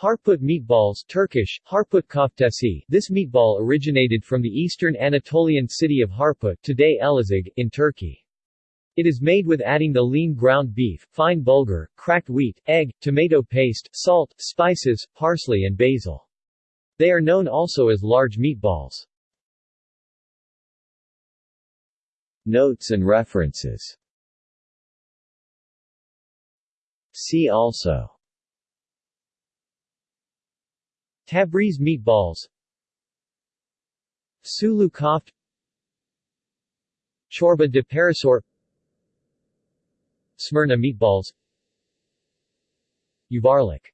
Harput meatballs Turkish, Harput koftesi This meatball originated from the eastern Anatolian city of Harput today Elazig, in Turkey. It is made with adding the lean ground beef, fine bulgur, cracked wheat, egg, tomato paste, salt, spices, parsley and basil. They are known also as large meatballs. Notes and references See also Tabriz meatballs. Sulu koft Chorba de Parasor Smyrna meatballs. Yuvarlak